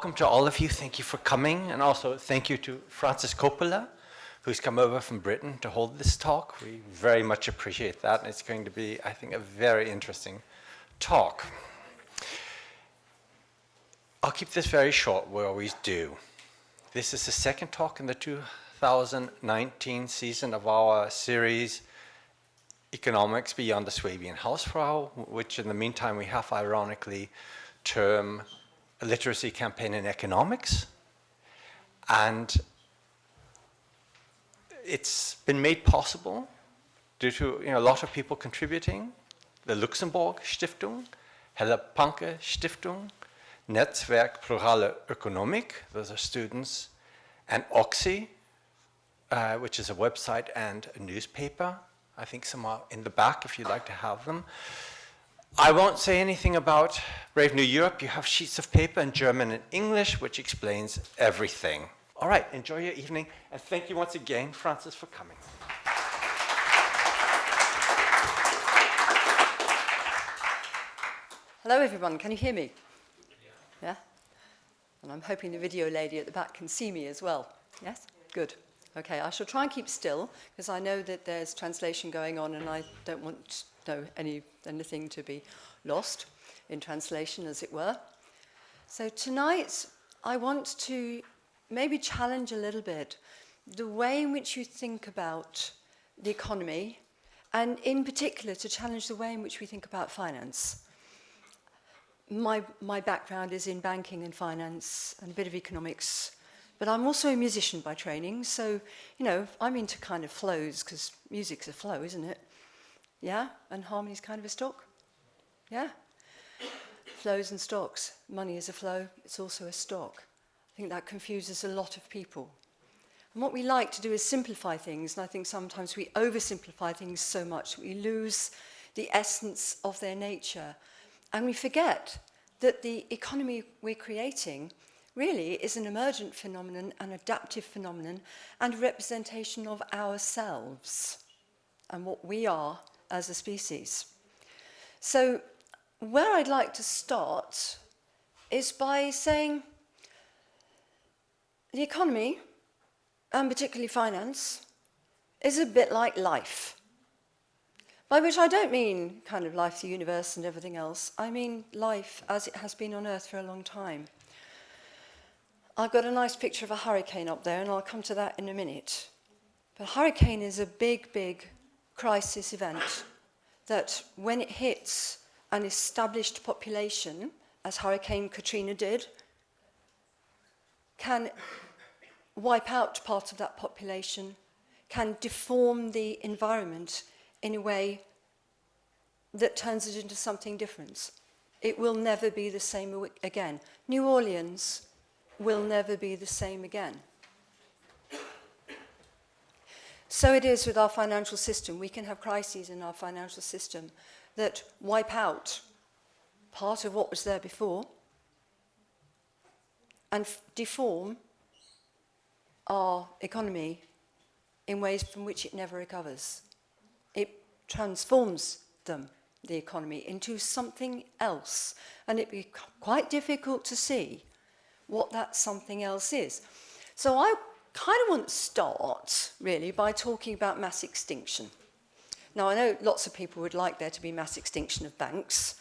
welcome to all of you. Thank you for coming. And also thank you to Frances Coppola, who's come over from Britain to hold this talk. We very much appreciate that. And it's going to be, I think, a very interesting talk. I'll keep this very short, we always do. This is the second talk in the 2019 season of our series, Economics Beyond the Swabian Hausfrau, which in the meantime we have ironically term a literacy campaign in economics. And it's been made possible due to you know, a lot of people contributing. The Luxemburg Stiftung, Helle Panke Stiftung, Netzwerk Plurale Ökonomik, those are students, and OXI, uh, which is a website and a newspaper. I think some are in the back if you'd like to have them. I won't say anything about Brave New Europe. You have sheets of paper in German and English, which explains everything. All right, enjoy your evening, and thank you once again, Frances, for coming. Hello, everyone. Can you hear me? Yeah. yeah? And I'm hoping the video lady at the back can see me as well. Yes? Good. Okay, I shall try and keep still, because I know that there's translation going on, and I don't want no any, anything to be lost in translation, as it were. So tonight, I want to maybe challenge a little bit the way in which you think about the economy, and in particular, to challenge the way in which we think about finance. My, my background is in banking and finance and a bit of economics, but I'm also a musician by training, so, you know, I'm into kind of flows, because music's a flow, isn't it? Yeah, and harmony's kind of a stock. Yeah. Flows and stocks. Money is a flow, it's also a stock. I think that confuses a lot of people. And what we like to do is simplify things, and I think sometimes we oversimplify things so much we lose the essence of their nature. And we forget that the economy we're creating really is an emergent phenomenon, an adaptive phenomenon, and representation of ourselves and what we are as a species. So where I'd like to start is by saying the economy, and particularly finance, is a bit like life. By which I don't mean kind of life, the universe and everything else. I mean life as it has been on Earth for a long time. I've got a nice picture of a hurricane up there, and I'll come to that in a minute. But a hurricane is a big, big crisis event that when it hits an established population, as Hurricane Katrina did, can wipe out part of that population, can deform the environment in a way that turns it into something different. It will never be the same again. New Orleans will never be the same again. So it is with our financial system. We can have crises in our financial system that wipe out part of what was there before and deform our economy in ways from which it never recovers. It transforms them, the economy, into something else. And it be quite difficult to see what that something else is. So I kind of want to start, really, by talking about mass extinction. Now, I know lots of people would like there to be mass extinction of banks,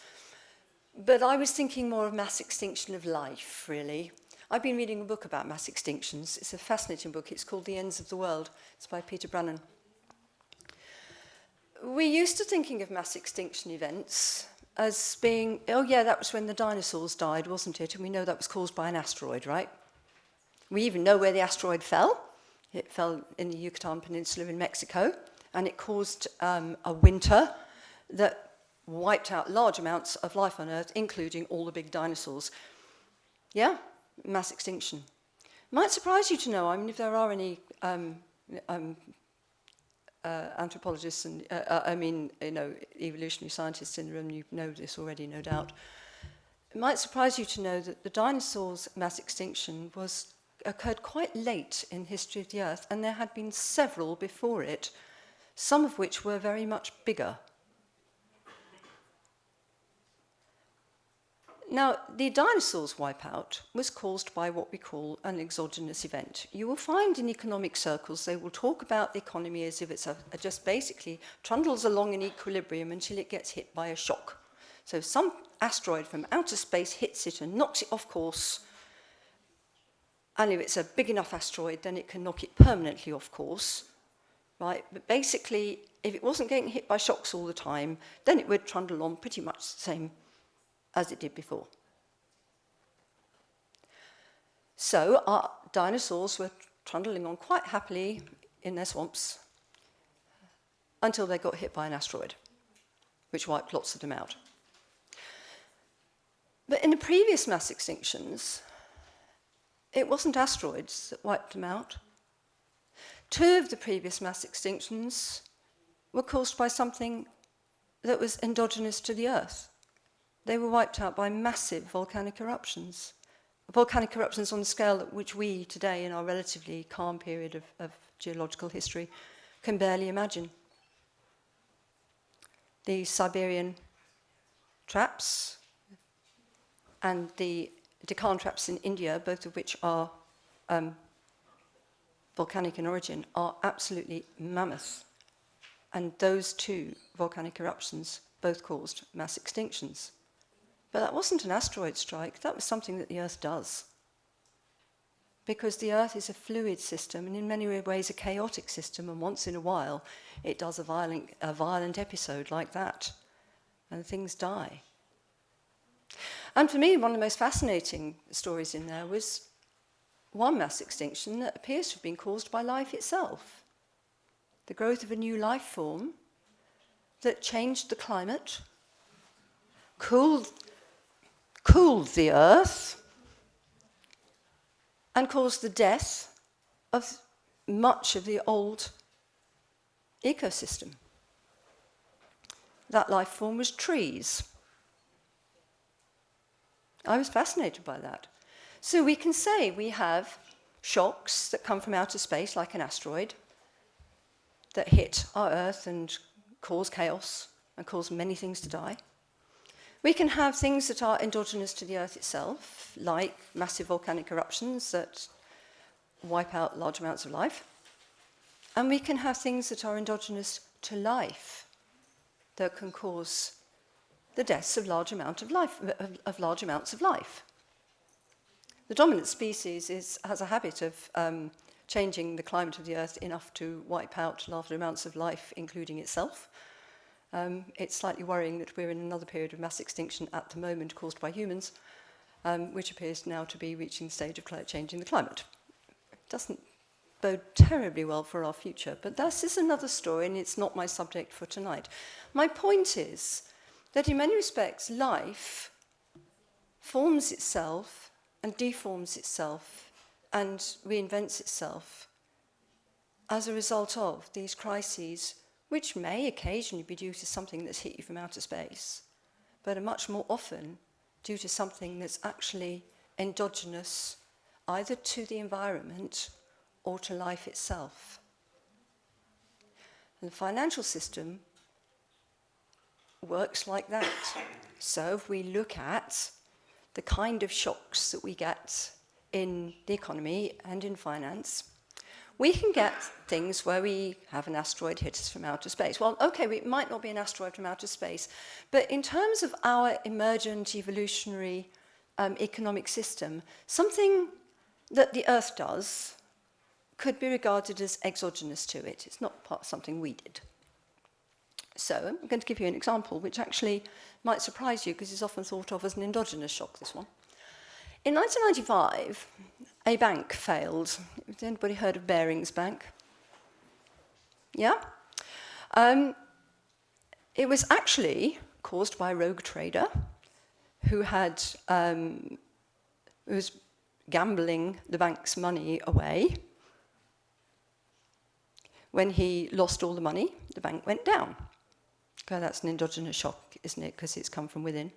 but I was thinking more of mass extinction of life, really. I've been reading a book about mass extinctions. It's a fascinating book. It's called The Ends of the World. It's by Peter Brannan. We're used to thinking of mass extinction events as being, oh yeah, that was when the dinosaurs died, wasn't it? And we know that was caused by an asteroid, right? We even know where the asteroid fell. It fell in the Yucatan Peninsula in Mexico, and it caused um, a winter that wiped out large amounts of life on Earth, including all the big dinosaurs. Yeah, mass extinction. Might surprise you to know, I mean, if there are any um, um, uh, anthropologists and, uh, uh, I mean, you know, evolutionary scientists in the room, you know this already, no doubt. It might surprise you to know that the dinosaurs' mass extinction was occurred quite late in history of the Earth, and there had been several before it, some of which were very much bigger. Now, the dinosaurs wipeout was caused by what we call an exogenous event. You will find in economic circles they will talk about the economy as if it's a, a just basically trundles along in equilibrium until it gets hit by a shock. So some asteroid from outer space hits it and knocks it off course. And if it's a big enough asteroid, then it can knock it permanently off course. Right? But basically, if it wasn't getting hit by shocks all the time, then it would trundle on pretty much the same as it did before. So our dinosaurs were trundling on quite happily in their swamps until they got hit by an asteroid, which wiped lots of them out. But in the previous mass extinctions, It wasn't asteroids that wiped them out. Two of the previous mass extinctions were caused by something that was endogenous to the Earth. They were wiped out by massive volcanic eruptions. Volcanic eruptions on the scale at which we today, in our relatively calm period of, of geological history, can barely imagine. The Siberian traps and the the Deccan traps in India, both of which are um, volcanic in origin, are absolutely mammoth. And those two volcanic eruptions both caused mass extinctions. But that wasn't an asteroid strike, that was something that the Earth does. Because the Earth is a fluid system and in many ways a chaotic system and once in a while it does a violent, a violent episode like that and things die. Um, and for me, one of the most fascinating stories in there was one mass extinction that appears to have been caused by life itself. The growth of a new life form that changed the climate, cooled cooled the earth and caused the death of much of the old ecosystem. That life form was trees. I was fascinated by that. So we can say we have shocks that come from outer space, like an asteroid, that hit our Earth and cause chaos and cause many things to die. We can have things that are endogenous to the Earth itself, like massive volcanic eruptions that wipe out large amounts of life. And we can have things that are endogenous to life that can cause the deaths of large, amount of, life, of, of large amounts of life. The dominant species is, has a habit of um, changing the climate of the Earth enough to wipe out large amounts of life, including itself. Um, it's slightly worrying that we're in another period of mass extinction at the moment caused by humans, um, which appears now to be reaching the stage of changing the climate. It doesn't bode terribly well for our future, but this is another story and it's not my subject for tonight. My point is that in many respects, life forms itself and deforms itself and reinvents itself as a result of these crises which may occasionally be due to something that's hit you from outer space, but are much more often due to something that's actually endogenous either to the environment or to life itself. And the financial system works like that. So if we look at the kind of shocks that we get in the economy and in finance, we can get things where we have an asteroid hit us from outer space. Well, okay, it might not be an asteroid from outer space, but in terms of our emergent evolutionary um, economic system, something that the Earth does could be regarded as exogenous to it. It's not part something we did. So I'm going to give you an example which actually might surprise you because it's often thought of as an endogenous shock, this one. In 1995, a bank failed. Has anybody heard of Barings Bank? Yeah? Um, it was actually caused by a rogue trader who had um, who was gambling the bank's money away. When he lost all the money, the bank went down. That's an endogenous shock, isn't it? Because it's come from within.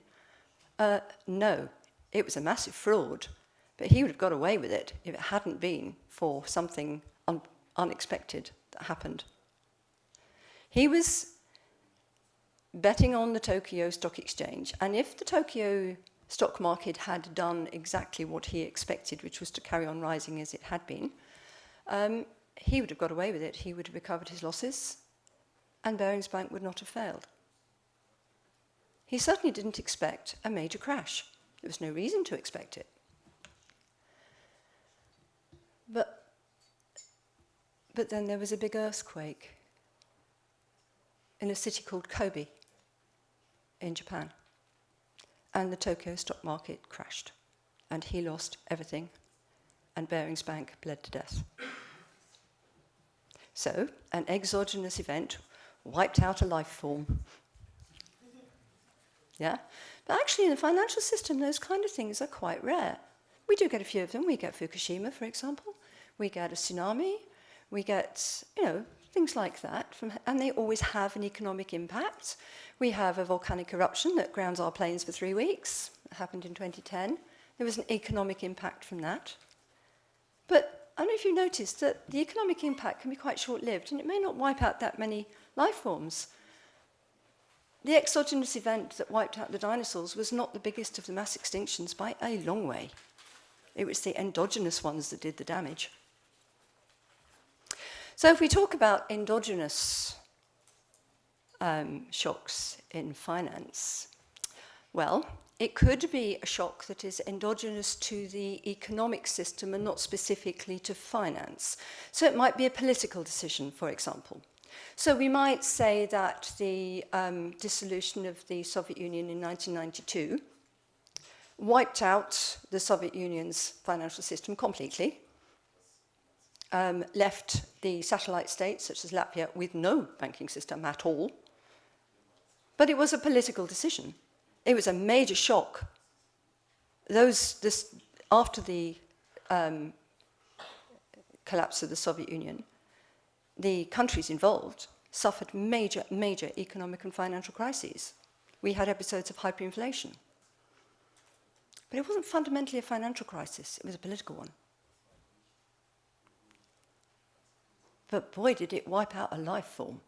Uh, no, it was a massive fraud, but he would have got away with it if it hadn't been for something un unexpected that happened. He was betting on the Tokyo Stock Exchange, and if the Tokyo stock market had done exactly what he expected, which was to carry on rising as it had been, um, he would have got away with it. He would have recovered his losses, and Barings Bank would not have failed. He certainly didn't expect a major crash. There was no reason to expect it. But, but then there was a big earthquake in a city called Kobe in Japan. And the Tokyo stock market crashed. And he lost everything. And Barings Bank bled to death. So, an exogenous event wiped out a life form. Yeah? But actually, in the financial system, those kind of things are quite rare. We do get a few of them. We get Fukushima, for example. We get a tsunami. We get, you know, things like that. From, and they always have an economic impact. We have a volcanic eruption that grounds our planes for three weeks. It happened in 2010. There was an economic impact from that. But I don't know if you noticed that the economic impact can be quite short-lived and it may not wipe out that many life forms. The exogenous event that wiped out the dinosaurs was not the biggest of the mass extinctions by a long way. It was the endogenous ones that did the damage. So if we talk about endogenous um, shocks in finance, well, it could be a shock that is endogenous to the economic system and not specifically to finance. So it might be a political decision, for example. So we might say that the um, dissolution of the Soviet Union in 1992 wiped out the Soviet Union's financial system completely, um, left the satellite states, such as Latvia, with no banking system at all. But it was a political decision. It was a major shock. Those, this, after the um, collapse of the Soviet Union, the countries involved suffered major, major economic and financial crises. We had episodes of hyperinflation. But it wasn't fundamentally a financial crisis, it was a political one. But boy, did it wipe out a life form.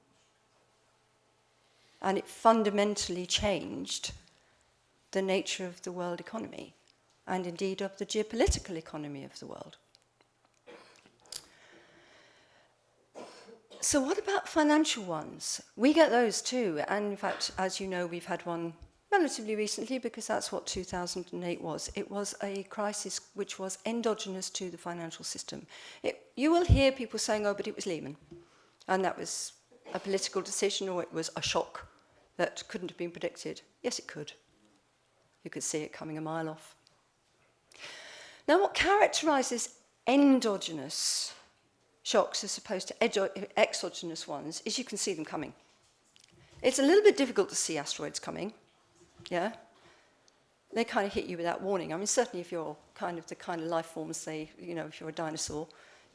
And it fundamentally changed the nature of the world economy and indeed of the geopolitical economy of the world. So what about financial ones? We get those too. And in fact, as you know, we've had one relatively recently because that's what 2008 was. It was a crisis which was endogenous to the financial system. It, you will hear people saying, oh, but it was Lehman. And that was a political decision or it was a shock that couldn't have been predicted. Yes, it could. You could see it coming a mile off. Now, what characterizes endogenous shocks as opposed to exogenous ones is you can see them coming. It's a little bit difficult to see asteroids coming, yeah? They kind of hit you without warning. I mean, certainly if you're kind of the kind of life forms they, you know, if you're a dinosaur,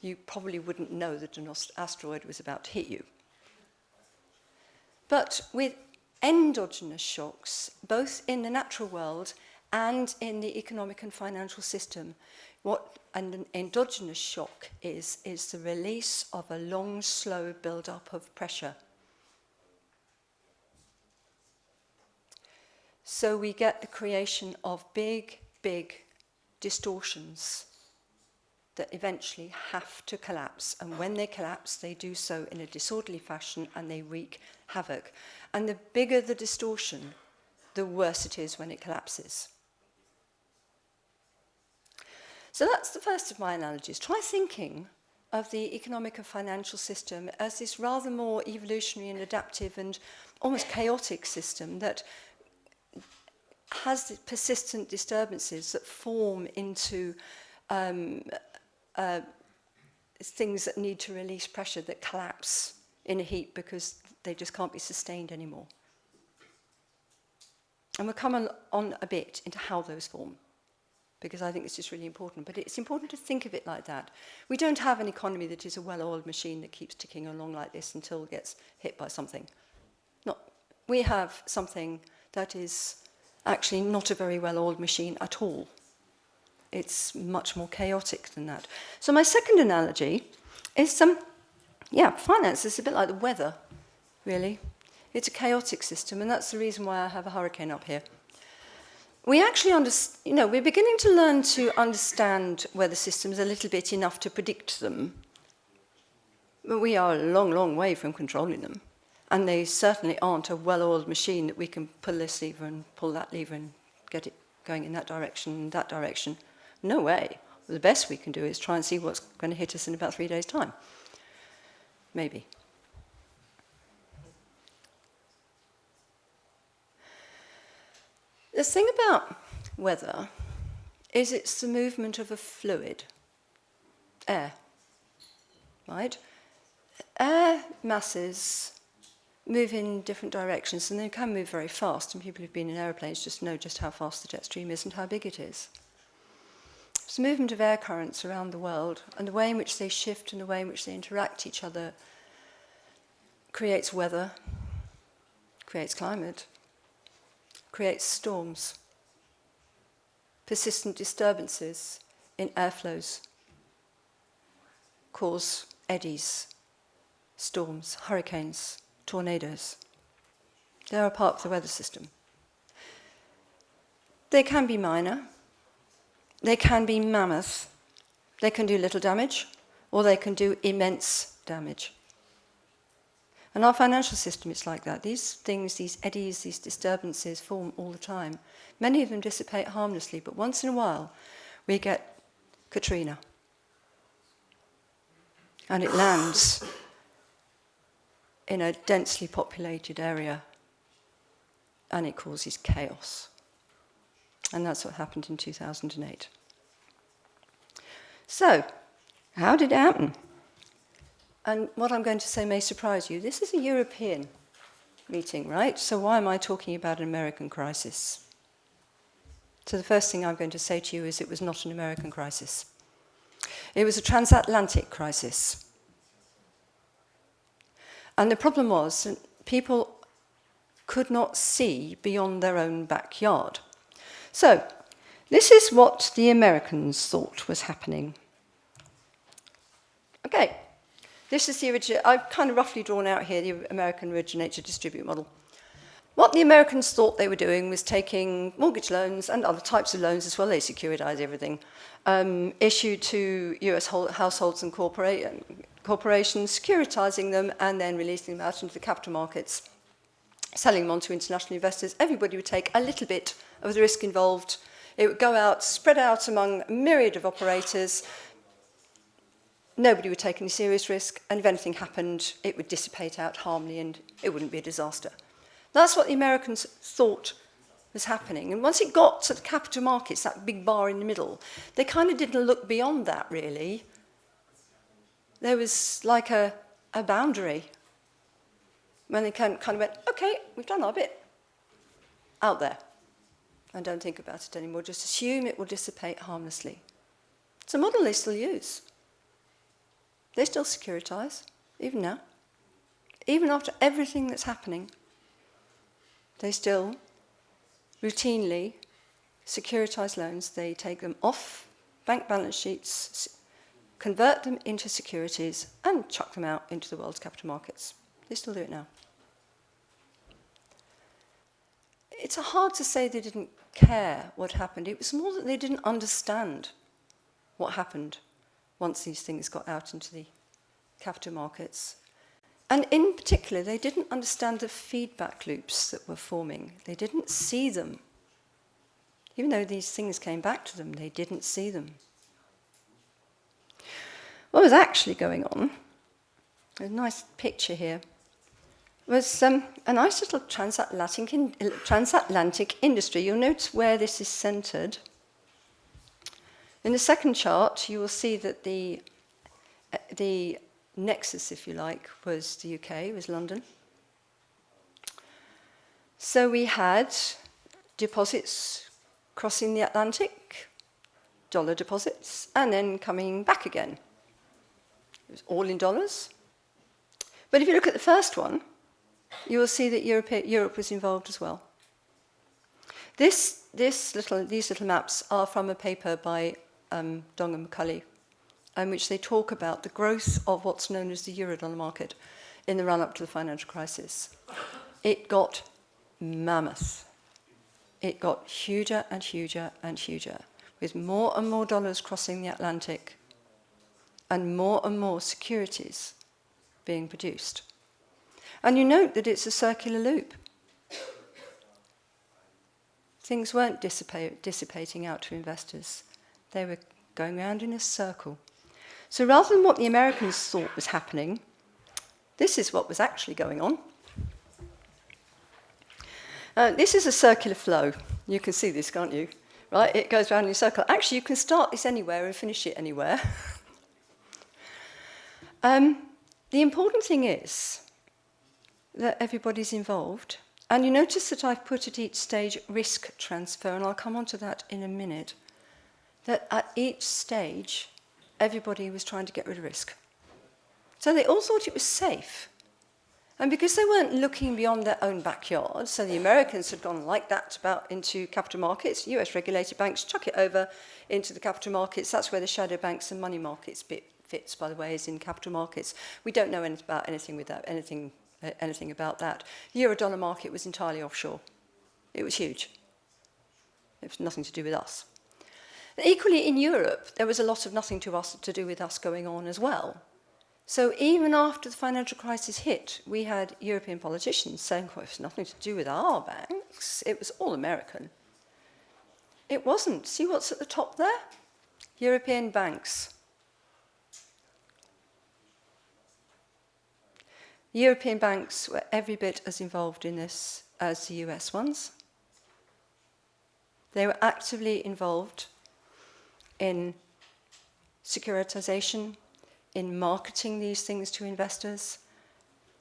you probably wouldn't know that an asteroid was about to hit you. But with endogenous shocks, both in the natural world and in the economic and financial system, What an endogenous shock is, is the release of a long, slow build-up of pressure. So we get the creation of big, big distortions that eventually have to collapse. And when they collapse, they do so in a disorderly fashion and they wreak havoc. And the bigger the distortion, the worse it is when it collapses. So that's the first of my analogies. Try thinking of the economic and financial system as this rather more evolutionary and adaptive and almost chaotic system that has persistent disturbances that form into um, uh, things that need to release pressure that collapse in a heap because they just can't be sustained anymore. And we'll come on, on a bit into how those form. Because I think this is really important. But it's important to think of it like that. We don't have an economy that is a well-oiled machine that keeps ticking along like this until it gets hit by something. Not, we have something that is actually not a very well-oiled machine at all. It's much more chaotic than that. So my second analogy is, um, yeah, finance is a bit like the weather, really. It's a chaotic system, and that's the reason why I have a hurricane up here. we actually understand, you know, we're beginning to learn to understand weather systems a little bit enough to predict them. But we are a long, long way from controlling them. And they certainly aren't a well-oiled machine that we can pull this lever and pull that lever and get it going in that direction, that direction. No way. The best we can do is try and see what's going to hit us in about three days' time. Maybe. The thing about weather is it's the movement of a fluid, air, right? Air masses move in different directions and they can move very fast and people who've been in aeroplanes just know just how fast the jet stream is and how big it is. It's the movement of air currents around the world and the way in which they shift and the way in which they interact each other creates weather, creates climate, creates storms, persistent disturbances in airflows cause eddies, storms, hurricanes, tornadoes. They're a part of the weather system. They can be minor, they can be mammoth, they can do little damage, or they can do immense damage. And our financial system is like that. These things, these eddies, these disturbances form all the time. Many of them dissipate harmlessly, but once in a while we get Katrina. And it lands in a densely populated area and it causes chaos. And that's what happened in 2008. So, how did it happen? And what I'm going to say may surprise you. This is a European meeting, right? So why am I talking about an American crisis? So the first thing I'm going to say to you is it was not an American crisis. It was a transatlantic crisis. And the problem was that people could not see beyond their own backyard. So, this is what the Americans thought was happening. Okay, This is the original, I've kind of roughly drawn out here the American originate to distribute model. What the Americans thought they were doing was taking mortgage loans and other types of loans as well, they securitized everything, um, issued to US households and corporate, corporations, securitizing them and then releasing them out into the capital markets, selling them on to international investors. Everybody would take a little bit of the risk involved. It would go out, spread out among a myriad of operators, Nobody would take any serious risk, and if anything happened, it would dissipate out harmly and it wouldn't be a disaster. That's what the Americans thought was happening. And once it got to the capital markets, that big bar in the middle, they kind of didn't look beyond that, really there was like a, a boundary when they kind of went, okay, we've done our bit out there. And don't think about it anymore, just assume it will dissipate harmlessly. It's a model they still use. They still securitize, even now. Even after everything that's happening, they still routinely securitize loans. They take them off bank balance sheets, convert them into securities and chuck them out into the world's capital markets. They still do it now. It's hard to say they didn't care what happened. It was more that they didn't understand what happened once these things got out into the capital markets. And in particular, they didn't understand the feedback loops that were forming. They didn't see them. Even though these things came back to them, they didn't see them. What was actually going on, a nice picture here, was um, a nice little transatlantic, in, transatlantic industry. You'll notice where this is centered. In the second chart, you will see that the, uh, the nexus, if you like, was the UK, was London. So we had deposits crossing the Atlantic, dollar deposits, and then coming back again. It was all in dollars. But if you look at the first one, you will see that Europe, Europe was involved as well. This, this little, these little maps are from a paper by um, and McCulley, in which they talk about the growth of what's known as the Eurodollar market in the run-up to the financial crisis. It got mammoth. it got huger and huger and huger, with more and more dollars crossing the Atlantic and more and more securities being produced. And you note that it's a circular loop. Things weren't dissipa dissipating out to investors. They were going round in a circle. So rather than what the Americans thought was happening, this is what was actually going on. Uh, this is a circular flow. You can see this, can't you? Right, it goes round in a circle. Actually, you can start this anywhere and finish it anywhere. um, the important thing is that everybody's involved. And you notice that I've put at each stage risk transfer, and I'll come on to that in a minute. That at each stage, everybody was trying to get rid of risk. So they all thought it was safe. And because they weren't looking beyond their own backyard, so the Americans had gone like that about into capital markets, US regulated banks chuck it over into the capital markets. That's where the shadow banks and money markets bit fits, by the way, is in capital markets. We don't know anything about anything with that, anything, uh, anything about that. The euro-dollar market was entirely offshore. It was huge. It was nothing to do with us. Equally, in Europe, there was a lot of nothing to, us, to do with us going on as well. So even after the financial crisis hit, we had European politicians saying, well, it's nothing to do with our banks. It was all American. It wasn't. See what's at the top there? European banks. European banks were every bit as involved in this as the US ones. They were actively involved in securitization, in marketing these things to investors.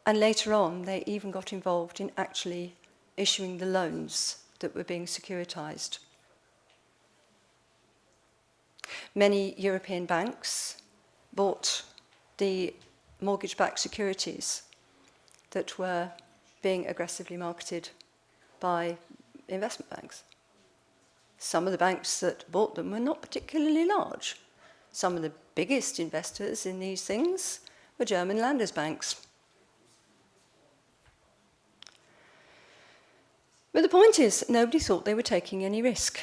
And later on, they even got involved in actually issuing the loans that were being securitized. Many European banks bought the mortgage-backed securities that were being aggressively marketed by investment banks. Some of the banks that bought them were not particularly large. Some of the biggest investors in these things were German Landesbanks. But the point is, nobody thought they were taking any risk.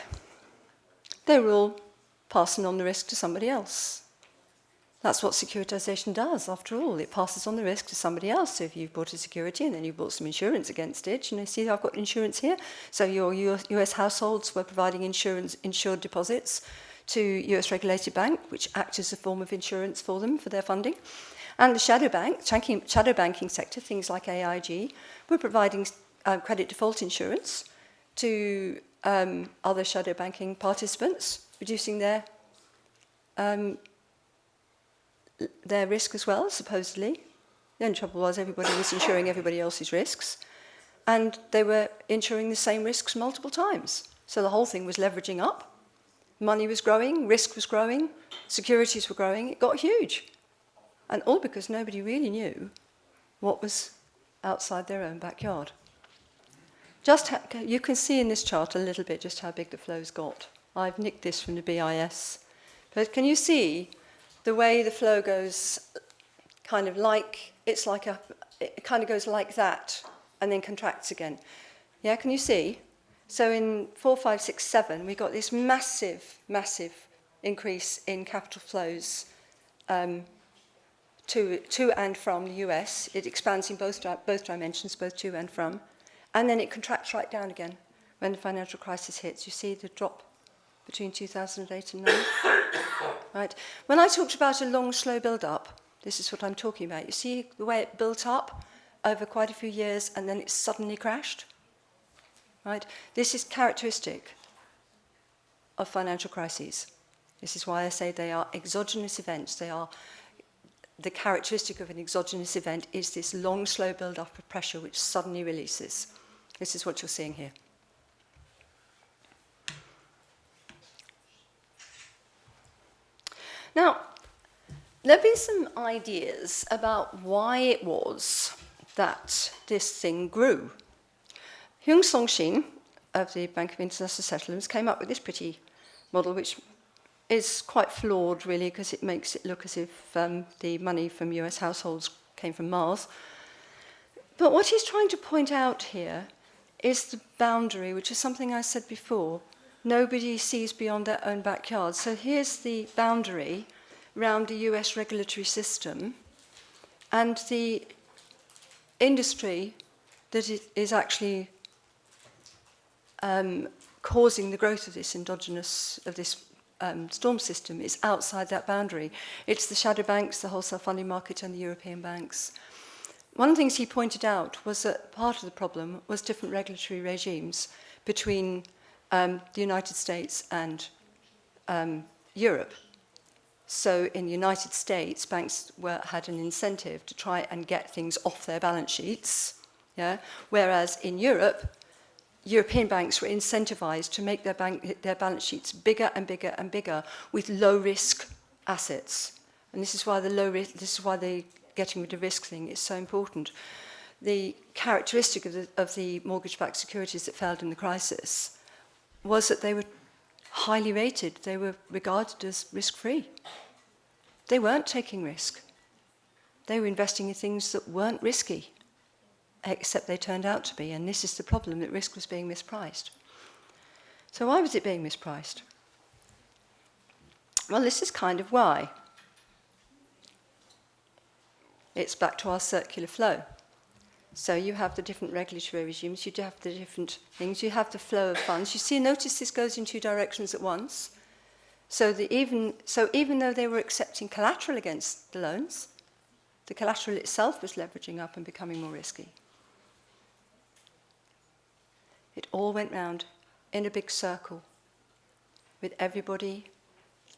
They were all passing on the risk to somebody else. That's what securitization does, after all. It passes on the risk to somebody else. So if you've bought a security and then you've bought some insurance against it, you know, see, I've got insurance here. So your US households were providing insurance, insured deposits to US regulated bank, which acts as a form of insurance for them for their funding. And the shadow bank, shadow banking sector, things like AIG, were providing um, credit default insurance to um, other shadow banking participants, reducing their um, their risk as well, supposedly. The only trouble was everybody was insuring everybody else's risks, and they were insuring the same risks multiple times. So the whole thing was leveraging up, Money was growing, risk was growing, securities were growing. It got huge. And all because nobody really knew what was outside their own backyard. Just you can see in this chart a little bit just how big the flows got. I've nicked this from the BIS. But can you see the way the flow goes kind of like, it's like a, it kind of goes like that and then contracts again. Yeah, can you see? So in 4, 5, 6, 7, we got this massive, massive increase in capital flows um, to, to and from the US. It expands in both, both dimensions, both to and from. And then it contracts right down again when the financial crisis hits. You see the drop between 2008 and 9. right. When I talked about a long, slow build-up, this is what I'm talking about. You see the way it built up over quite a few years and then it suddenly crashed? Right? This is characteristic of financial crises. This is why I say they are exogenous events. They are the characteristic of an exogenous event is this long, slow build-up of pressure which suddenly releases. This is what you're seeing here. Now, there have been some ideas about why it was that this thing grew Hyun Song Shin of the Bank of International Settlements came up with this pretty model, which is quite flawed, really, because it makes it look as if um, the money from US households came from Mars. But what he's trying to point out here is the boundary, which is something I said before. nobody sees beyond their own backyard. So here's the boundary around the US regulatory system and the industry that is actually um, causing the growth of this endogenous, of this um, storm system is outside that boundary. It's the shadow banks, the wholesale funding market and the European banks. One of the things he pointed out was that part of the problem was different regulatory regimes between um, the United States and um, Europe. So in the United States, banks were, had an incentive to try and get things off their balance sheets, yeah? whereas in Europe, European banks were incentivized to make their, bank, their balance sheets bigger and bigger and bigger with low risk assets. And this is why the low risk, this is why the getting rid of risk thing is so important. The characteristic of the, of the mortgage-backed securities that failed in the crisis was that they were highly rated. They were regarded as risk-free. They weren't taking risk. They were investing in things that weren't risky, except they turned out to be. And this is the problem, that risk was being mispriced. So why was it being mispriced? Well, this is kind of why. It's back to our circular flow. So you have the different regulatory regimes, you have the different things, you have the flow of funds. You see, notice this goes in two directions at once. So, the even, so even though they were accepting collateral against the loans, the collateral itself was leveraging up and becoming more risky. It all went round in a big circle with everybody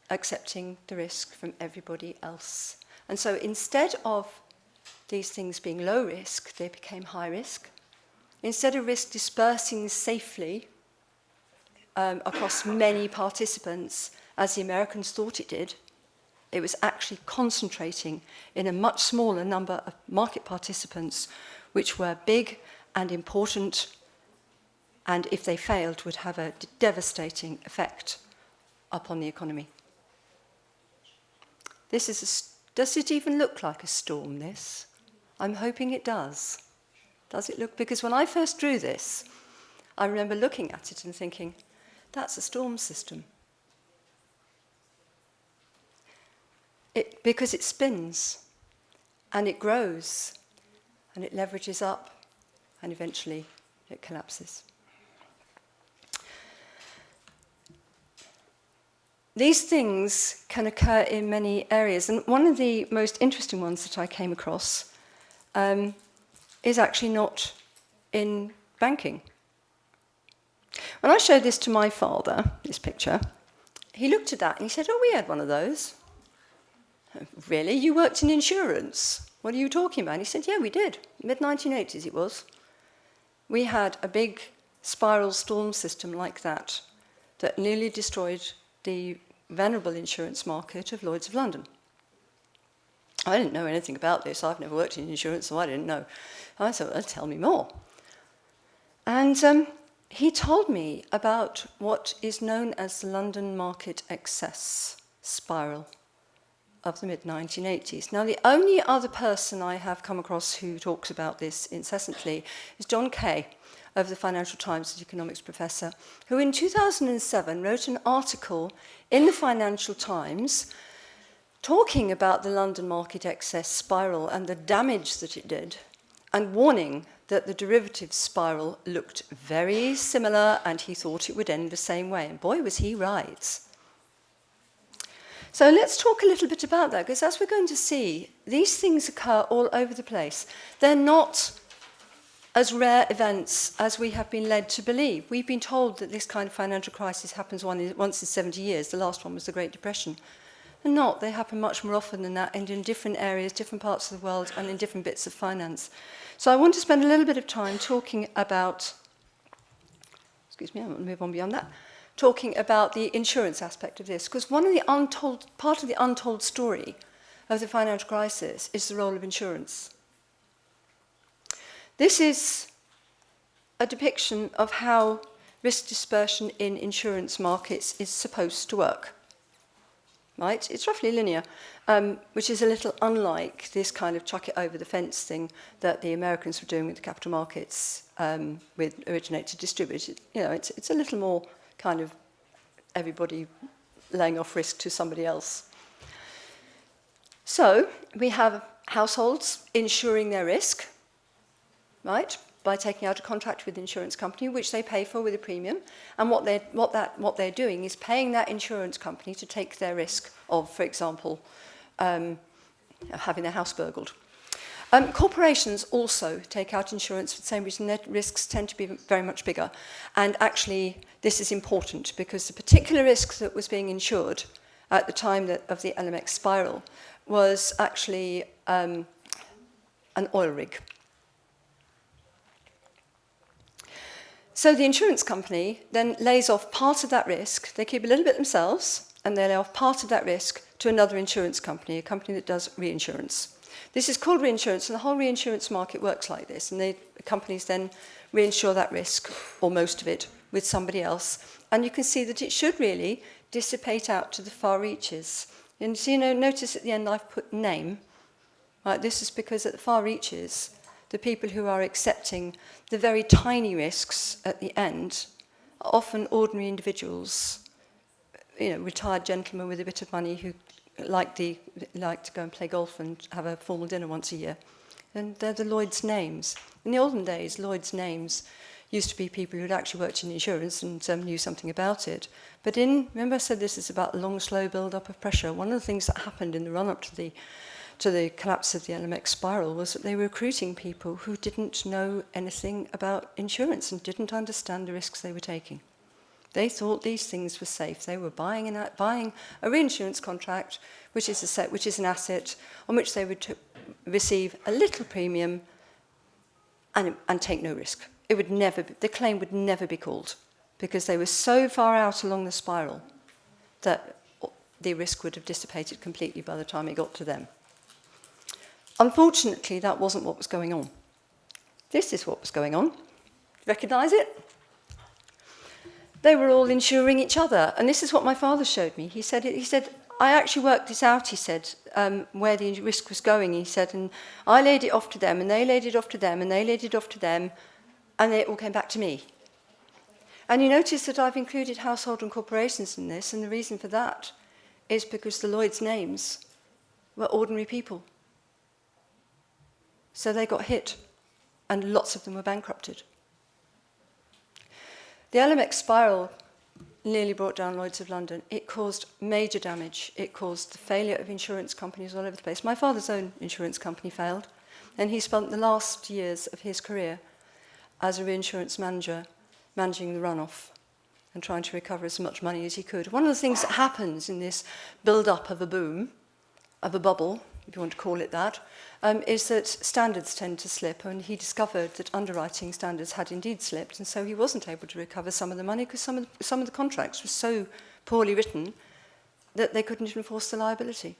accepting the risk from everybody else. And so instead of these things being low risk, they became high risk. Instead of risk dispersing safely um, across many participants, as the Americans thought it did, it was actually concentrating in a much smaller number of market participants, which were big and important, and if they failed, would have a devastating effect upon the economy. This is a, does it even look like a storm, this? I'm hoping it does. Does it look? Because when I first drew this, I remember looking at it and thinking, that's a storm system. It, because it spins and it grows and it leverages up and eventually it collapses. These things can occur in many areas, and one of the most interesting ones that I came across um, is actually not in banking. When I showed this to my father, this picture, he looked at that and he said, oh, we had one of those. Really? You worked in insurance? What are you talking about? And he said, yeah, we did. Mid-1980s it was. We had a big spiral storm system like that that nearly destroyed the venerable insurance market of Lloyd's of London. I didn't know anything about this. I've never worked in insurance, so I didn't know. I thought, well, tell me more. And um, he told me about what is known as the London market excess spiral of the mid-1980s. Now, the only other person I have come across who talks about this incessantly is John Kay of the Financial Times, economics professor, who in 2007 wrote an article in the Financial Times talking about the London market excess spiral and the damage that it did, and warning that the derivatives spiral looked very similar and he thought it would end the same way. And boy, was he right. So let's talk a little bit about that, because as we're going to see, these things occur all over the place. They're not as rare events as we have been led to believe. We've been told that this kind of financial crisis happens once in 70 years. The last one was the Great Depression. They're not. They happen much more often than that and in different areas, different parts of the world and in different bits of finance. So I want to spend a little bit of time talking about, excuse me, I want to move on beyond that, talking about the insurance aspect of this. Because one of the untold, part of the untold story of the financial crisis is the role of insurance. This is a depiction of how risk dispersion in insurance markets is supposed to work. right? It's roughly linear, um, which is a little unlike this kind of chuck it over the fence thing that the Americans were doing with the capital markets um, with originate to distribute. It, you know, it's, it's a little more kind of everybody laying off risk to somebody else. So we have households insuring their risk, right? By taking out a contract with the insurance company, which they pay for with a premium. And what they're, what, that, what they're doing is paying that insurance company to take their risk of, for example, um, having their house burgled. Um, corporations also take out insurance for the same reason. Their risks tend to be very much bigger. And actually, this is important because the particular risk that was being insured at the time that, of the LMX spiral was actually um, an oil rig. So the insurance company then lays off part of that risk. They keep a little bit themselves and they lay off part of that risk to another insurance company, a company that does reinsurance. This is called reinsurance and the whole reinsurance market works like this and they, the companies then reinsure that risk or most of it with somebody else. And you can see that it should really dissipate out to the far reaches. And so, you know, notice at the end I've put name. Right, this is because at the far reaches, the people who are accepting the very tiny risks at the end are often ordinary individuals, you know, retired gentlemen with a bit of money who like, the, like to go and play golf and have a formal dinner once a year. And they're the Lloyd's names. In the olden days, Lloyd's names used to be people who'd actually worked in insurance and um, knew something about it. But in, remember I said this is about long, slow build-up of pressure. One of the things that happened in the run-up to the to the collapse of the LMX spiral was that they were recruiting people who didn't know anything about insurance and didn't understand the risks they were taking. They thought these things were safe. They were buying, an, buying a reinsurance contract, which is, a set, which is an asset on which they would receive a little premium and, and take no risk. It would never, be, the claim would never be called because they were so far out along the spiral that the risk would have dissipated completely by the time it got to them. Unfortunately, that wasn't what was going on. This is what was going on. Recognize it? They were all insuring each other. And this is what my father showed me. He said, he said I actually worked this out, he said, um, where the risk was going, he said, and I laid it off to them, and they laid it off to them, and they laid it off to them, and it all came back to me. And you notice that I've included household and corporations in this, and the reason for that is because the Lloyd's names were ordinary people. So they got hit, and lots of them were bankrupted. The LMX spiral nearly brought down Lloyds of London. It caused major damage. It caused the failure of insurance companies all over the place. My father's own insurance company failed, and he spent the last years of his career as a reinsurance manager managing the runoff and trying to recover as much money as he could. One of the things that happens in this build-up of a boom, of a bubble, if you want to call it that, um, is that standards tend to slip, and he discovered that underwriting standards had indeed slipped, and so he wasn't able to recover some of the money because some, of the, some of the contracts were so poorly written that they couldn't enforce the liability.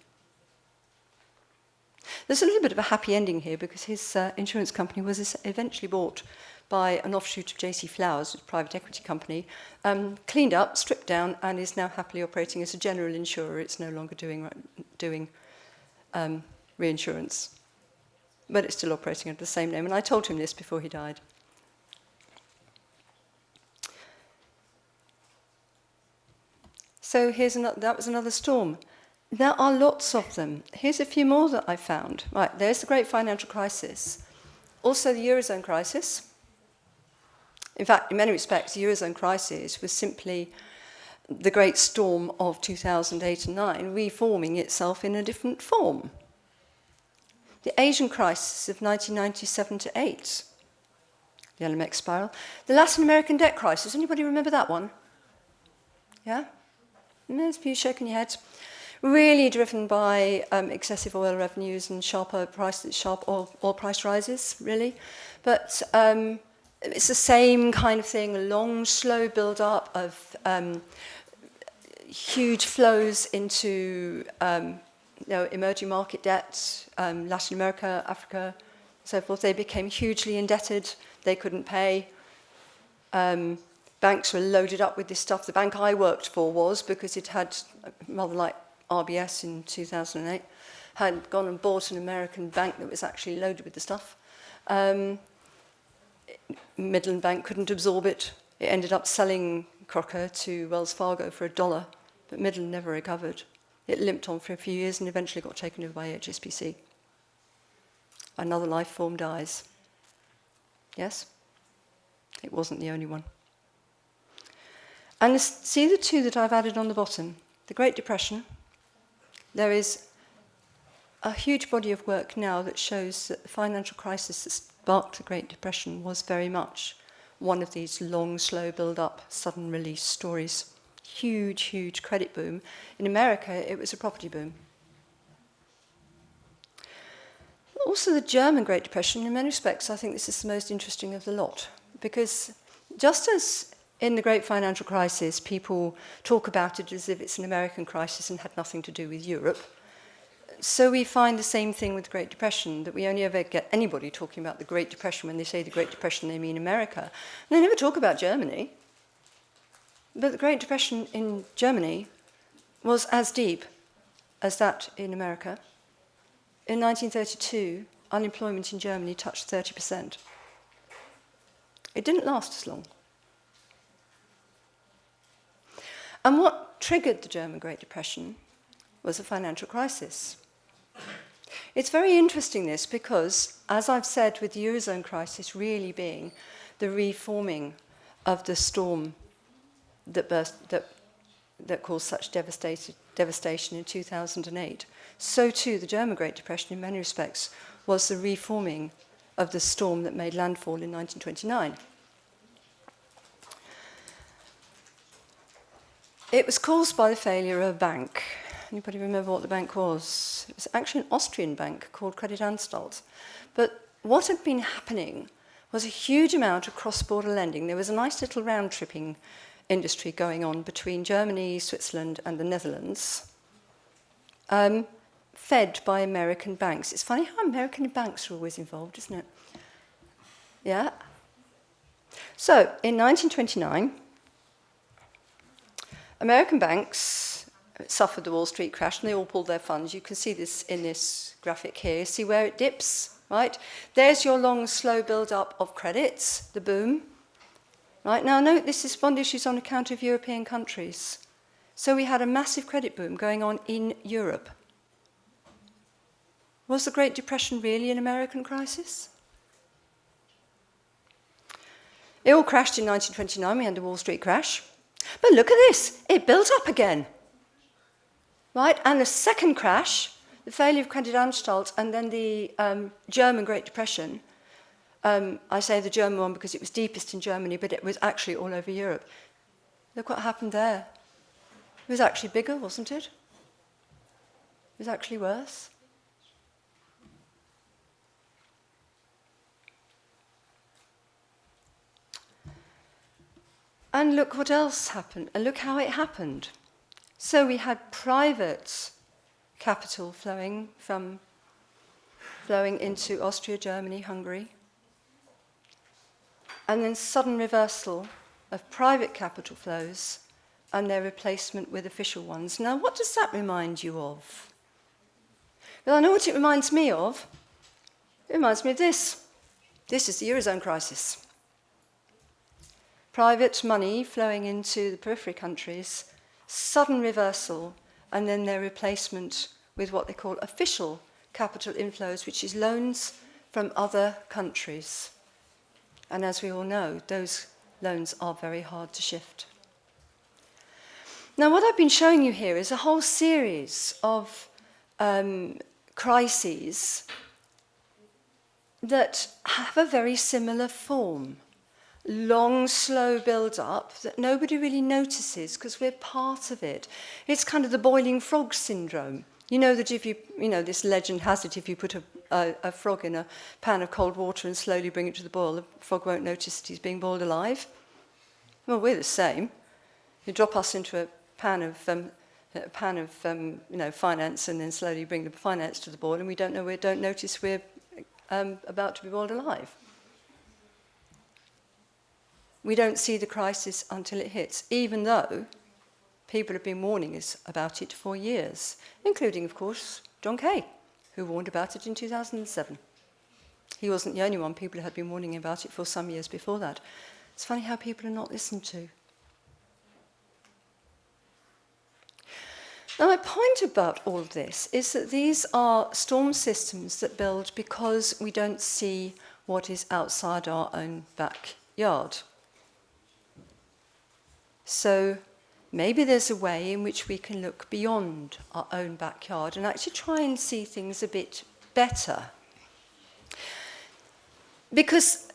There's a little bit of a happy ending here because his uh, insurance company was eventually bought by an offshoot of JC Flowers, a private equity company, um, cleaned up, stripped down, and is now happily operating as a general insurer. It's no longer doing, doing um, reinsurance but it's still operating under the same name. And I told him this before he died. So here's another, that was another storm. There are lots of them. Here's a few more that I found. Right, there's the great financial crisis. Also the Eurozone crisis. In fact, in many respects, the Eurozone crisis was simply the great storm of 2008 and 9 reforming itself in a different form the Asian crisis of 1997 to 8, the LMX spiral, the Latin American debt crisis. Anybody remember that one? Yeah? There's a few shaking your heads. Really driven by um, excessive oil revenues and sharper price, sharp oil, oil price rises, really. But um, it's the same kind of thing, a long, slow build-up of um, huge flows into um, you know, emerging market debt, um, Latin America, Africa, so forth. They became hugely indebted. They couldn't pay. Um, banks were loaded up with this stuff. The bank I worked for was because it had, rather like RBS in 2008, had gone and bought an American bank that was actually loaded with the stuff. Um, Midland Bank couldn't absorb it. It ended up selling Crocker to Wells Fargo for a dollar but Midland never recovered. It limped on for a few years and eventually got taken over by HSBC. Another life form dies. Yes? It wasn't the only one. And see the two that I've added on the bottom? The Great Depression. There is a huge body of work now that shows that the financial crisis that sparked the Great Depression was very much one of these long, slow build-up, sudden release stories. Huge, huge credit boom. In America, it was a property boom. Also, the German Great Depression, in many respects, I think this is the most interesting of the lot, because just as in the great financial crisis, people talk about it as if it's an American crisis and had nothing to do with Europe, so we find the same thing with the Great Depression, that we only ever get anybody talking about the Great Depression when they say the Great Depression, they mean America. And they never talk about Germany. But the Great Depression in Germany was as deep as that in America. In 1932, unemployment in Germany touched 30%. It didn't last as long. And what triggered the German Great Depression was a financial crisis. It's very interesting this because, as I've said with the Eurozone crisis really being the reforming of the storm that, burst, that, that caused such devastation in 2008, so too the German Great Depression in many respects was the reforming of the storm that made landfall in 1929. It was caused by the failure of a bank Anybody remember what the bank was? It was actually an Austrian bank called Kreditanstalt. But what had been happening was a huge amount of cross-border lending. There was a nice little round-tripping industry going on between Germany, Switzerland and the Netherlands, um, fed by American banks. It's funny how American banks are always involved, isn't it? Yeah. So, in 1929, American banks suffered the Wall Street crash and they all pulled their funds. You can see this in this graphic here. See where it dips, right? There's your long, slow build-up of credits, the boom. Right, now note this is bond issues on account of European countries. So we had a massive credit boom going on in Europe. Was the Great Depression really an American crisis? It all crashed in 1929, we had the Wall Street crash. But look at this, it built up again right? And the second crash, the failure of Kreditanstalt and then the um, German Great Depression, um, I say the German one because it was deepest in Germany, but it was actually all over Europe. Look what happened there. It was actually bigger, wasn't it? It was actually worse. And look what else happened, and look how it happened. So we had private capital flowing from flowing into Austria, Germany, Hungary, and then sudden reversal of private capital flows and their replacement with official ones. Now, what does that remind you of? Well, I know what it reminds me of. It reminds me of this. This is the Eurozone crisis. Private money flowing into the periphery countries sudden reversal, and then their replacement with what they call official capital inflows, which is loans from other countries. And as we all know, those loans are very hard to shift. Now, what I've been showing you here is a whole series of um, crises that have a very similar form. Long, slow build-up that nobody really notices because we're part of it. It's kind of the boiling frog syndrome. You know that if you, you know, this legend has it, if you put a, a, a frog in a pan of cold water and slowly bring it to the boil, the frog won't notice that he's being boiled alive. Well, we're the same. You drop us into a pan of um, a pan of um, you know finance and then slowly bring the finance to the boil, and we don't know we don't notice we're um, about to be boiled alive. We don't see the crisis until it hits, even though People have been warning us about it for years, including, of course, John Kay, who warned about it in 2007. He wasn't the only one. People had been warning about it for some years before that. It's funny how people are not listened to. Now, my point about all of this is that these are storm systems that build because we don't see what is outside our own backyard. So maybe there's a way in which we can look beyond our own backyard and actually try and see things a bit better. Because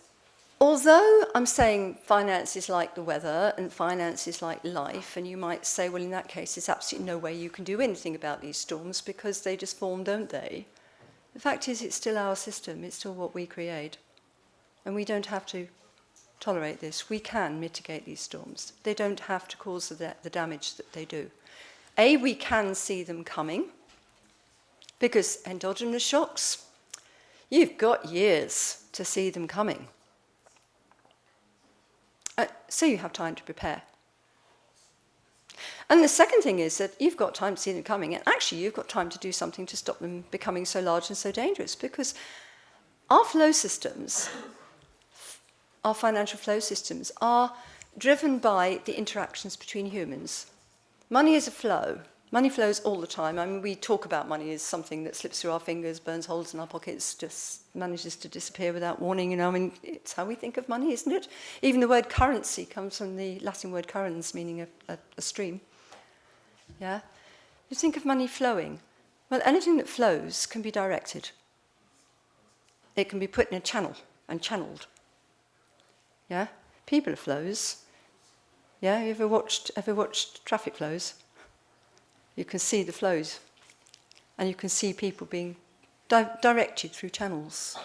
although I'm saying finance is like the weather and finance is like life, and you might say, well, in that case, there's absolutely no way you can do anything about these storms because they just form, don't they? The fact is, it's still our system, it's still what we create, and we don't have to tolerate this. We can mitigate these storms. They don't have to cause the, the damage that they do. A, we can see them coming because endogenous shocks, you've got years to see them coming. Uh, so you have time to prepare. And the second thing is that you've got time to see them coming, and actually you've got time to do something to stop them becoming so large and so dangerous, because our flow systems, our financial flow systems, are driven by the interactions between humans. Money is a flow. Money flows all the time. I mean, we talk about money as something that slips through our fingers, burns holes in our pockets, just manages to disappear without warning. You know, I mean, it's how we think of money, isn't it? Even the word currency comes from the Latin word currens, meaning a, a, a stream. Yeah? You think of money flowing. Well, anything that flows can be directed. It can be put in a channel and channeled. Yeah? People flows. Yeah, you ever watched ever watched traffic flows? You can see the flows. And you can see people being di directed through channels.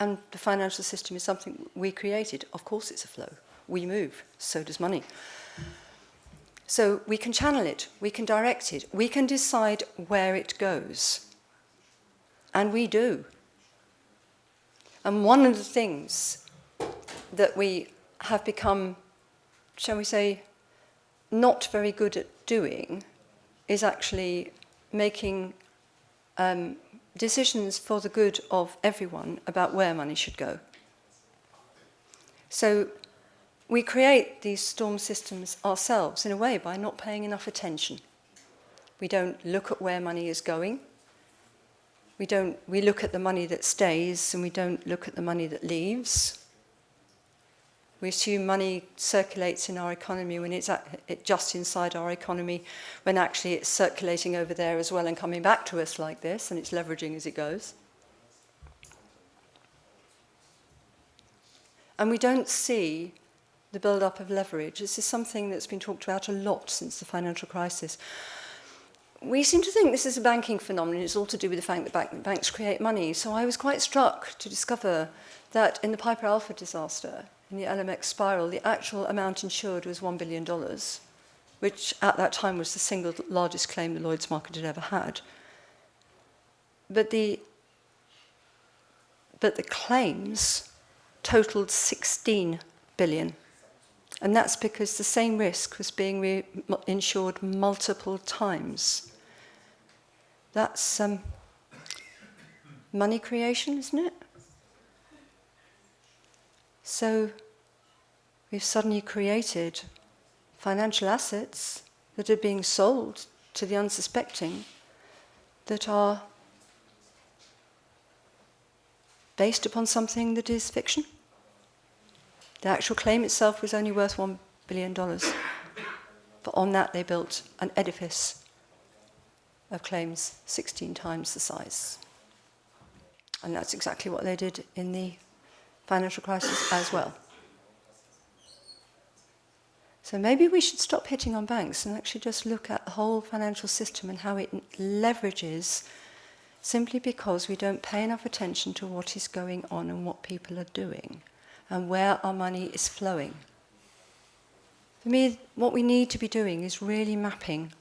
And the financial system is something we created. Of course it's a flow. We move, so does money. So we can channel it, we can direct it, we can decide where it goes. And we do. And one of the things that we have become, shall we say, not very good at doing is actually making um, decisions for the good of everyone about where money should go. So we create these storm systems ourselves in a way by not paying enough attention. We don't look at where money is going. We, don't, we look at the money that stays and we don't look at the money that leaves. We assume money circulates in our economy when it's at, it just inside our economy, when actually it's circulating over there as well and coming back to us like this, and it's leveraging as it goes. And we don't see the build-up of leverage. This is something that's been talked about a lot since the financial crisis. We seem to think this is a banking phenomenon. It's all to do with the fact that bank banks create money. So I was quite struck to discover that in the Piper Alpha disaster, in the LMX spiral, the actual amount insured was $1 billion, which at that time was the single largest claim the Lloyd's market had ever had. But the, but the claims totaled 16 billion. And that's because the same risk was being insured multiple times. That's um, money creation, isn't it? So we've suddenly created financial assets that are being sold to the unsuspecting that are based upon something that is fiction. The actual claim itself was only worth $1 billion. But on that they built an edifice of claims 16 times the size. And that's exactly what they did in the financial crisis as well. So maybe we should stop hitting on banks and actually just look at the whole financial system and how it leverages simply because we don't pay enough attention to what is going on and what people are doing and where our money is flowing. For me, what we need to be doing is really mapping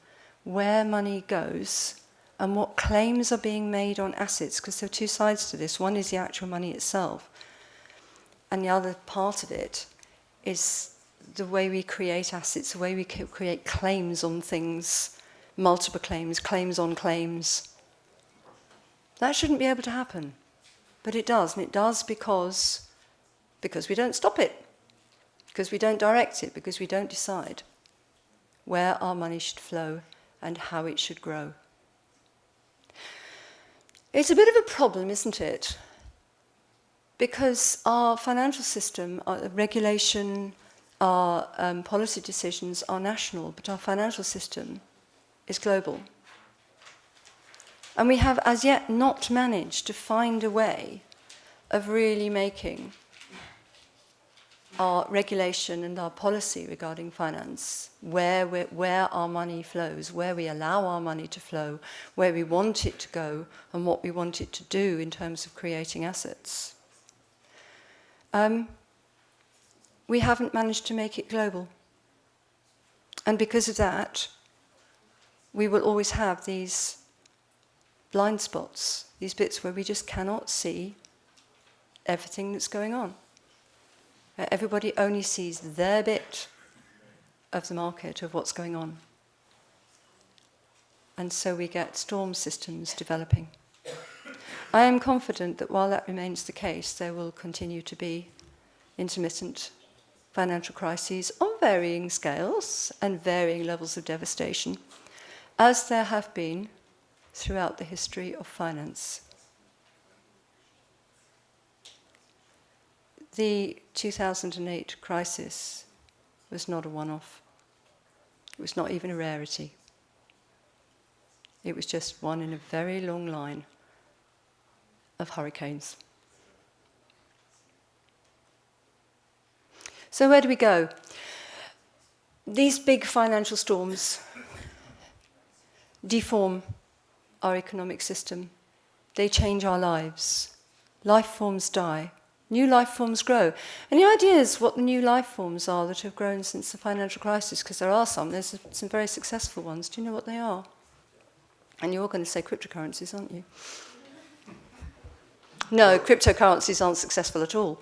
where money goes and what claims are being made on assets, because there are two sides to this. One is the actual money itself, And the other part of it is the way we create assets, the way we create claims on things, multiple claims, claims on claims. That shouldn't be able to happen. But it does, and it does because, because we don't stop it, because we don't direct it, because we don't decide where our money should flow and how it should grow. It's a bit of a problem, isn't it? Because our financial system, our regulation, our um, policy decisions are national, but our financial system is global. And we have as yet not managed to find a way of really making our regulation and our policy regarding finance, where, where our money flows, where we allow our money to flow, where we want it to go, and what we want it to do in terms of creating assets. Um, we haven't managed to make it global. And because of that, we will always have these blind spots, these bits where we just cannot see everything that's going on. Uh, everybody only sees their bit of the market, of what's going on. And so we get storm systems developing. I am confident that while that remains the case, there will continue to be intermittent financial crises on varying scales and varying levels of devastation, as there have been throughout the history of finance. The 2008 crisis was not a one-off. It was not even a rarity. It was just one in a very long line of hurricanes. So where do we go? These big financial storms deform our economic system. They change our lives. Life forms die. New life forms grow. And the idea is what the new life forms are that have grown since the financial crisis, because there are some. There's some very successful ones. Do you know what they are? And you're all going to say cryptocurrencies, aren't you? No, cryptocurrencies aren't successful at all.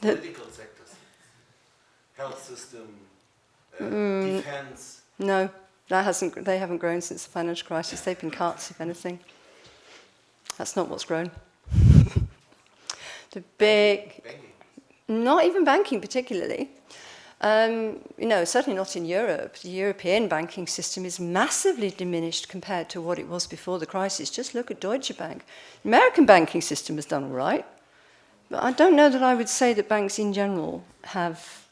Political sectors, health system, uh, mm, defense. No, that hasn't, they haven't grown since the financial crisis. They've been cuts, if anything. That's not what's grown. the big, banking. not even banking particularly. Um, you know, certainly not in Europe. The European banking system is massively diminished compared to what it was before the crisis. Just look at Deutsche Bank. The American banking system has done all right. But I don't know that I would say that banks in general have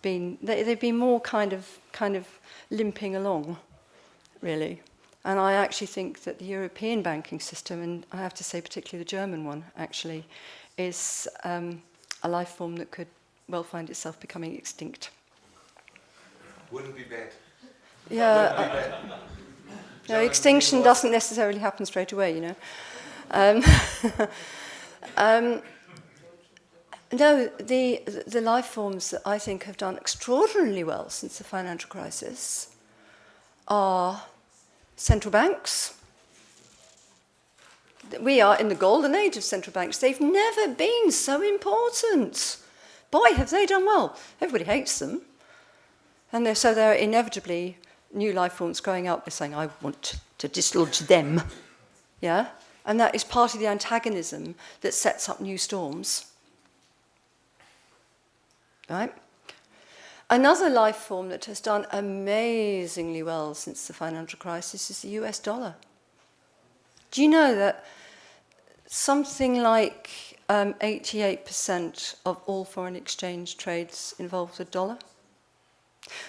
been, they, they've been more kind of, kind of limping along, really. And I actually think that the European banking system, and I have to say particularly the German one, actually, is um, a life form that could well find itself becoming extinct. Wouldn't be bad. Yeah. Be bad. No, extinction doesn't necessarily happen straight away, you know. Um, um, no, the, the life forms that I think have done extraordinarily well since the financial crisis are central banks. We are in the golden age of central banks. They've never been so important. Boy, have they done well. Everybody hates them. And they're, so there are inevitably new life forms growing up. They're saying, I want to dislodge them. Yeah? And that is part of the antagonism that sets up new storms. Right? Another life form that has done amazingly well since the financial crisis is the US dollar. Do you know that something like 88% um, of all foreign exchange trades involve the dollar?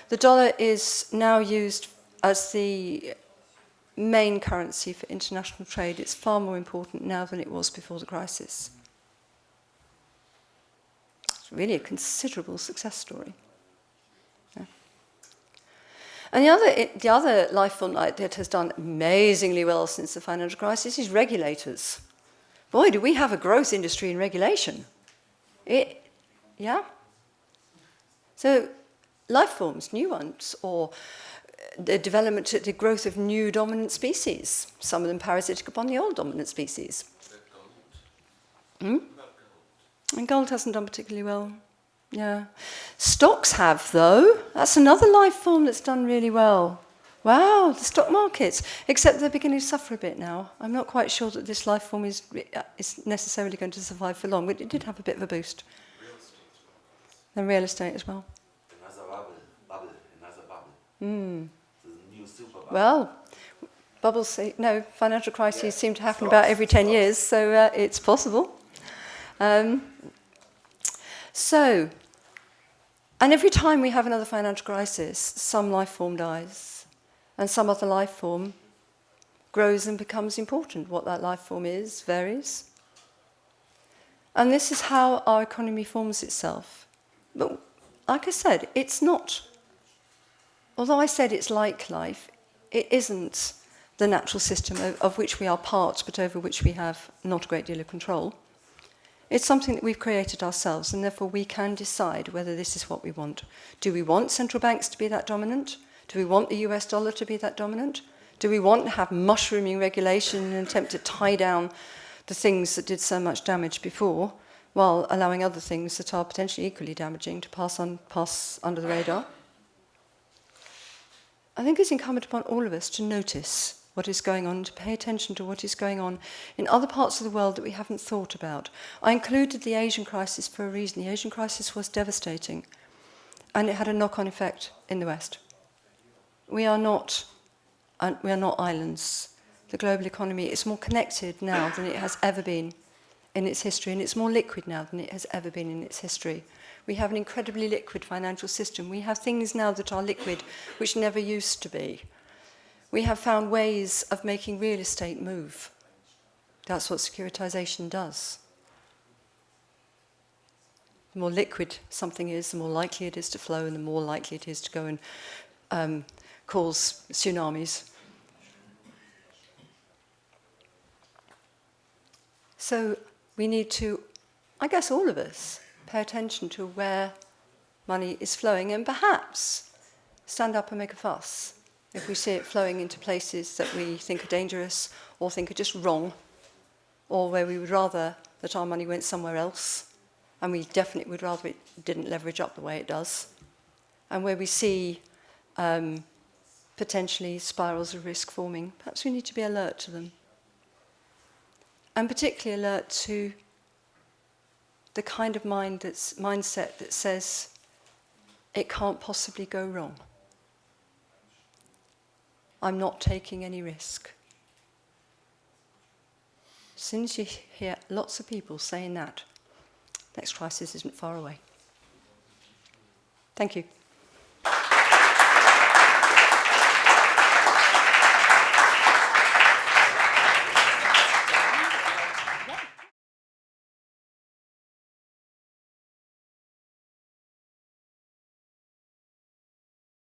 The dollar is now used as the main currency for international trade. It's far more important now than it was before the crisis It's really a considerable success story. Yeah. And the other, the other life form that has done amazingly well since the financial crisis is regulators. Boy, do we have a growth industry in regulation. It, yeah? So life forms, new ones, or the development, the growth of new dominant species, some of them parasitic upon the old dominant species. Hmm? And gold hasn't done particularly well. Yeah. Stocks have, though. That's another life form that's done really well. Wow, the stock markets. Except they're beginning to suffer a bit now. I'm not quite sure that this life form is, is necessarily going to survive for long, but it did have a bit of a boost. And real estate as well. Another bubble, bubble, another bubble. Hmm. The new super bubble. Well, bubbles, say- no, financial crises Yeah, seem to happen stocks, about every 10 stocks. years, so uh, it's possible. Um, so, and every time we have another financial crisis, some life form dies, and some other life form grows and becomes important. What that life form is varies. And this is how our economy forms itself. But like I said, it's not, although I said it's like life, it isn't the natural system of, of which we are part, but over which we have not a great deal of control. It's something that we've created ourselves, and therefore we can decide whether this is what we want. Do we want central banks to be that dominant? Do we want the US dollar to be that dominant? Do we want to have mushrooming regulation in an attempt to tie down the things that did so much damage before, while allowing other things that are potentially equally damaging to pass, on, pass under the radar? I think it's incumbent upon all of us to notice what is going on, to pay attention to what is going on in other parts of the world that we haven't thought about. I included the Asian crisis for a reason. The Asian crisis was devastating, and it had a knock-on effect in the West. We are not, uh, we are not islands. The global economy is more connected now than it has ever been in its history, and it's more liquid now than it has ever been in its history. We have an incredibly liquid financial system. We have things now that are liquid which never used to be. We have found ways of making real estate move. That's what securitization does. The more liquid something is, the more likely it is to flow, and the more likely it is to go and um, cause tsunamis. So we need to, I guess all of us, pay attention to where money is flowing and perhaps stand up and make a fuss if we see it flowing into places that we think are dangerous or think are just wrong or where we would rather that our money went somewhere else and we definitely would rather it didn't leverage up the way it does and where we see um, potentially spirals of risk forming. Perhaps we need to be alert to them. And particularly alert to the kind of mind that's, mindset that says it can't possibly go wrong. I'm not taking any risk. As soon as you hear lots of people saying that, next crisis isn't far away. Thank you.